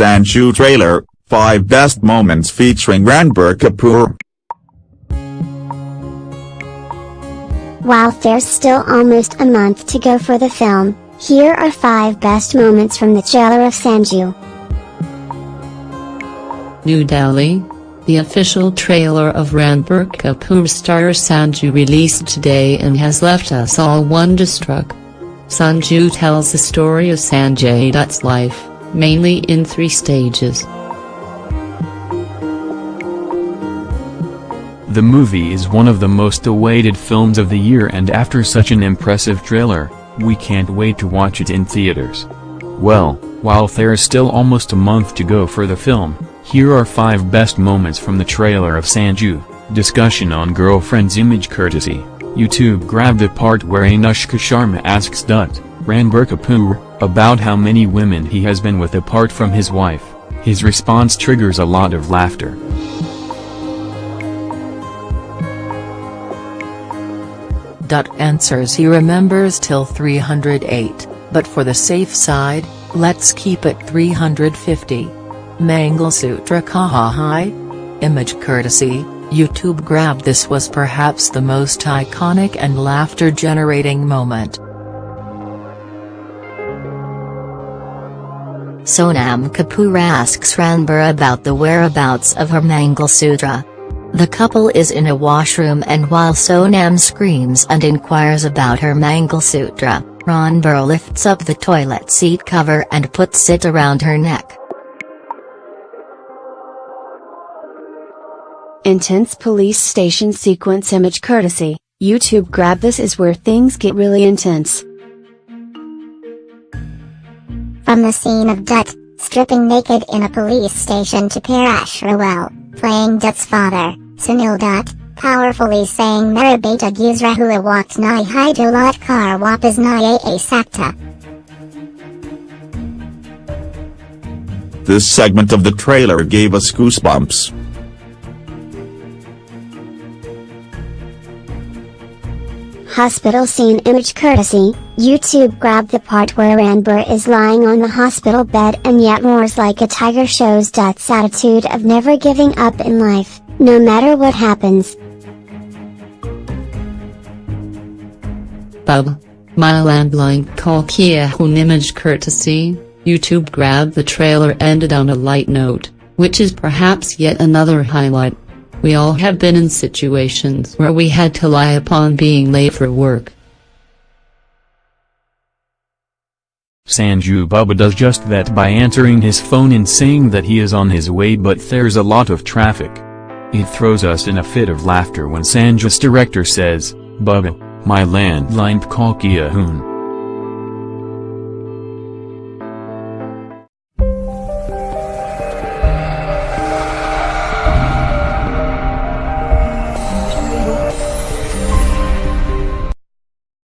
Sanju trailer, 5 best moments featuring Ranbir Kapoor. While there's still almost a month to go for the film, here are 5 best moments from the trailer of Sanju. New Delhi. The official trailer of Ranbir Kapoor star Sanju released today and has left us all wonderstruck. Sanju tells the story of Sanjay Dutt's life, mainly in three stages. The movie is one of the most awaited films of the year and after such an impressive trailer, we can't wait to watch it in theaters. Well, while there's still almost a month to go for the film, here are 5 best moments from the trailer of Sanju, discussion on girlfriend's image courtesy, YouTube grabbed the part where Anushka Sharma asks Dutt, Ranbir Kapoor, about how many women he has been with apart from his wife, his response triggers a lot of laughter. Dutt answers he remembers till 308, but for the safe side, let's keep it 350. Mangalsutra Kahahai? Image courtesy, YouTube grabbed this was perhaps the most iconic and laughter-generating moment. Sonam Kapoor asks Ranbir about the whereabouts of her Mangalsutra. The couple is in a washroom and while Sonam screams and inquires about her Mangalsutra, Ranbir lifts up the toilet seat cover and puts it around her neck. Intense police station sequence image courtesy, YouTube grab this is where things get really intense. From the scene of Dutt, stripping naked in a police station to Paresh Rawal, playing Dutt's father, Sunil Dutt, powerfully saying Mera beta waqt nai Haidalat kar wapas nai a sakta. This segment of the trailer gave us goosebumps. Hospital scene image courtesy, YouTube grabbed the part where Ranbir is lying on the hospital bed and yet roars like a tiger shows Dutt's attitude of never giving up in life, no matter what happens. Bub. My landline call Kia Hun image courtesy, YouTube grabbed the trailer ended on a light note, which is perhaps yet another highlight. We all have been in situations where we had to lie upon being late for work. Sanju Baba does just that by answering his phone and saying that he is on his way but there's a lot of traffic. It throws us in a fit of laughter when Sanju's director says, Baba, my landline call Kia Hoon.